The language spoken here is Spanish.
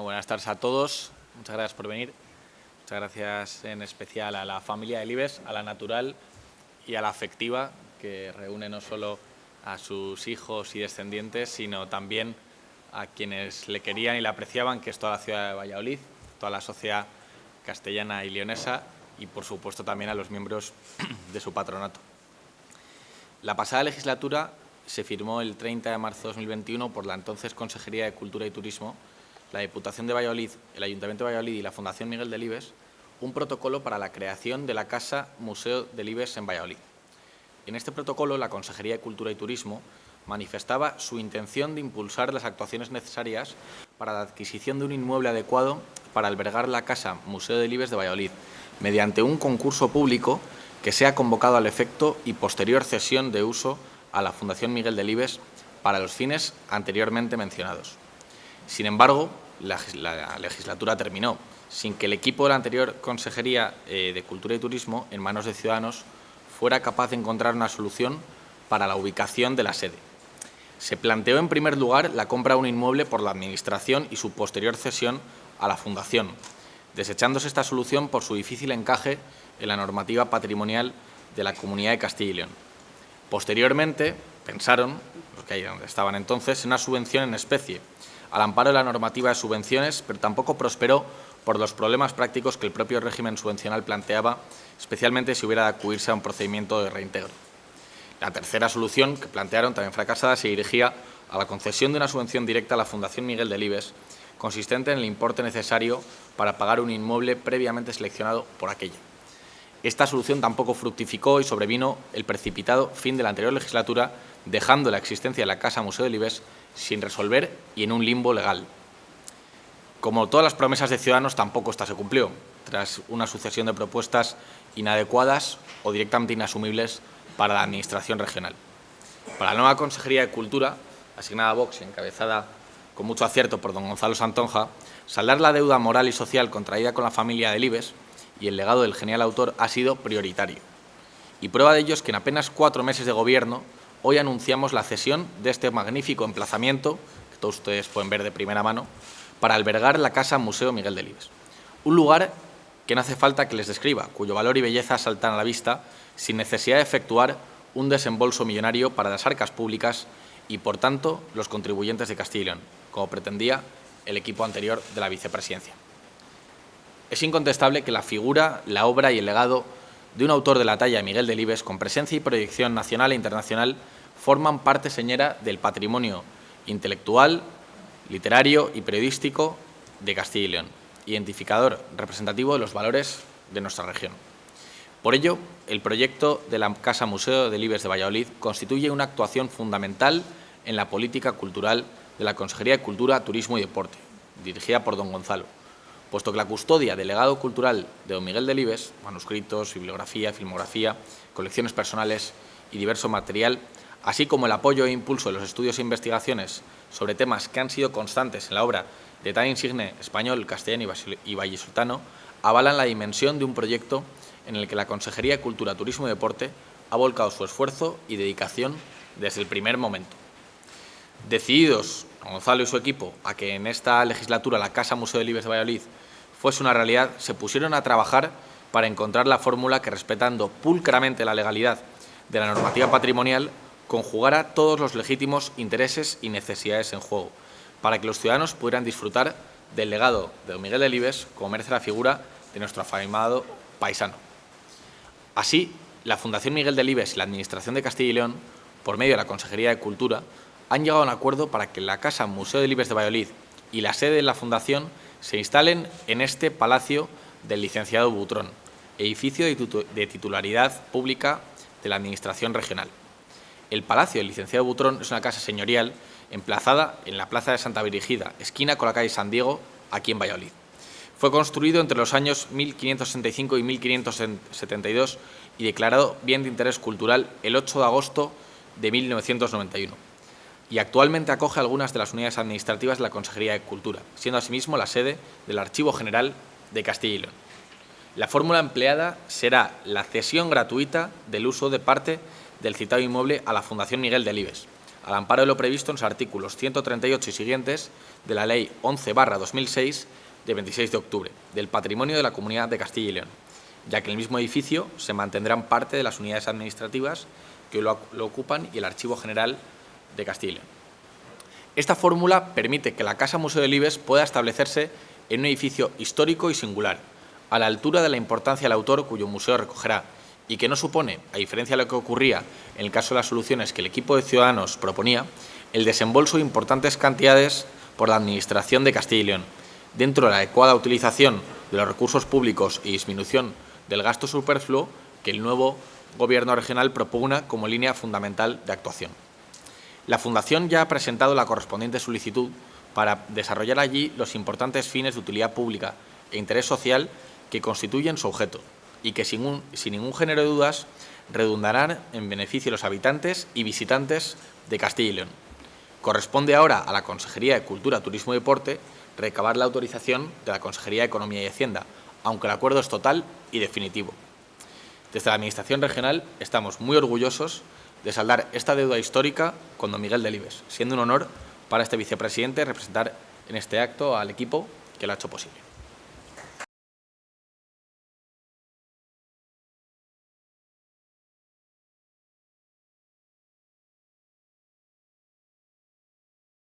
buenas tardes a todos. Muchas gracias por venir. Muchas gracias en especial a la familia de Libes, a la natural y a la afectiva, que reúne no solo a sus hijos y descendientes, sino también a quienes le querían y le apreciaban, que es toda la ciudad de Valladolid, toda la sociedad castellana y leonesa y, por supuesto, también a los miembros de su patronato. La pasada legislatura se firmó el 30 de marzo de 2021 por la entonces Consejería de Cultura y Turismo, la Diputación de Valladolid, el Ayuntamiento de Valladolid y la Fundación Miguel de Libes un protocolo para la creación de la Casa Museo de Libes en Valladolid. En este protocolo, la Consejería de Cultura y Turismo manifestaba su intención de impulsar las actuaciones necesarias para la adquisición de un inmueble adecuado para albergar la Casa Museo de Libes de Valladolid, mediante un concurso público que sea convocado al efecto y posterior cesión de uso a la Fundación Miguel de Libes para los fines anteriormente mencionados. Sin embargo, la, legislatura terminó sin que el equipo de la anterior Consejería eh, de Cultura y Turismo, en manos de Ciudadanos, fuera capaz de encontrar una solución para la ubicación de la sede. Se planteó en primer lugar la compra de un inmueble por la Administración y su posterior cesión a la Fundación, desechándose esta solución por su difícil encaje en la normativa patrimonial de la Comunidad de Castilla y León. Posteriormente, pensaron, los que ahí donde estaban entonces, en una subvención en especie, al amparo de la normativa de subvenciones, pero tampoco prosperó por los problemas prácticos que el propio régimen subvencional planteaba, especialmente si hubiera de acudirse a un procedimiento de reintegro. La tercera solución, que plantearon, también fracasada, se dirigía a la concesión de una subvención directa a la Fundación Miguel de Libes, consistente en el importe necesario para pagar un inmueble previamente seleccionado por aquella. Esta solución tampoco fructificó y sobrevino el precipitado fin de la anterior legislatura, dejando la existencia de la Casa Museo de Libes sin resolver y en un limbo legal. Como todas las promesas de Ciudadanos, tampoco esta se cumplió, tras una sucesión de propuestas inadecuadas o directamente inasumibles para la Administración regional. Para la nueva Consejería de Cultura, asignada a Vox y encabezada con mucho acierto por don Gonzalo Santonja, saldar la deuda moral y social contraída con la familia de Libes y el legado del genial autor ha sido prioritario. Y prueba de ello es que en apenas cuatro meses de gobierno, hoy anunciamos la cesión de este magnífico emplazamiento, que todos ustedes pueden ver de primera mano, para albergar la Casa Museo Miguel de Libes. Un lugar que no hace falta que les describa, cuyo valor y belleza saltan a la vista sin necesidad de efectuar un desembolso millonario para las arcas públicas y, por tanto, los contribuyentes de Castilla y León, como pretendía el equipo anterior de la vicepresidencia. Es incontestable que la figura, la obra y el legado de un autor de la talla de Miguel Delibes, con presencia y proyección nacional e internacional, forman parte señera del patrimonio intelectual, literario y periodístico de Castilla y León, identificador representativo de los valores de nuestra región. Por ello, el proyecto de la Casa Museo de Libes de Valladolid constituye una actuación fundamental en la política cultural de la Consejería de Cultura, Turismo y Deporte, dirigida por don Gonzalo, puesto que la custodia del legado cultural de don Miguel de Libes, manuscritos, bibliografía, filmografía, colecciones personales y diverso material, así como el apoyo e impulso de los estudios e investigaciones sobre temas que han sido constantes en la obra de tan insigne español, castellano y vallisoltano, avalan la dimensión de un proyecto en el que la Consejería de Cultura, Turismo y Deporte ha volcado su esfuerzo y dedicación desde el primer momento. Decididos, Gonzalo y su equipo, a que en esta legislatura la Casa Museo de Libres de Valladolid fuese una realidad, se pusieron a trabajar para encontrar la fórmula que, respetando pulcramente la legalidad de la normativa patrimonial, conjugara todos los legítimos intereses y necesidades en juego, para que los ciudadanos pudieran disfrutar del legado de don Miguel de Libes, como merece la figura de nuestro afamado paisano. Así, la Fundación Miguel de Libes y la Administración de Castilla y León, por medio de la Consejería de Cultura, han llegado a un acuerdo para que la Casa Museo de Libes de Valladolid y la sede de la Fundación se instalen en este Palacio del Licenciado Butrón, edificio de titularidad pública de la Administración Regional. El Palacio del Licenciado Butrón es una casa señorial emplazada en la Plaza de Santa Virgida, esquina con la calle San Diego, aquí en Valladolid. Fue construido entre los años 1565 y 1572 y declarado bien de interés cultural el 8 de agosto de 1991 y actualmente acoge algunas de las unidades administrativas de la Consejería de Cultura, siendo asimismo la sede del Archivo General de Castilla y León. La fórmula empleada será la cesión gratuita del uso de parte del citado inmueble a la Fundación Miguel Delibes, al amparo de lo previsto en los artículos 138 y siguientes de la Ley 11-2006 de 26 de octubre del Patrimonio de la Comunidad de Castilla y León, ya que en el mismo edificio se mantendrán parte de las unidades administrativas que lo, lo ocupan y el Archivo General de Castilla. Esta fórmula permite que la Casa Museo del Ibes pueda establecerse en un edificio histórico y singular, a la altura de la importancia del autor cuyo museo recogerá y que no supone, a diferencia de lo que ocurría en el caso de las soluciones que el equipo de ciudadanos proponía, el desembolso de importantes cantidades por la Administración de Castilla y León, dentro de la adecuada utilización de los recursos públicos y disminución del gasto superfluo que el nuevo Gobierno regional propugna como línea fundamental de actuación. La Fundación ya ha presentado la correspondiente solicitud para desarrollar allí los importantes fines de utilidad pública e interés social que constituyen su objeto y que sin, ningún género de dudas redundarán en beneficio de los habitantes y visitantes de Castilla y León. Corresponde ahora a la Consejería de Cultura, Turismo y Deporte recabar la autorización de la Consejería de Economía y Hacienda, aunque el acuerdo es total y definitivo. Desde la Administración regional estamos muy orgullosos de saldar esta deuda histórica con don Miguel Delibes, siendo un honor para este vicepresidente representar en este acto al equipo que lo ha hecho posible.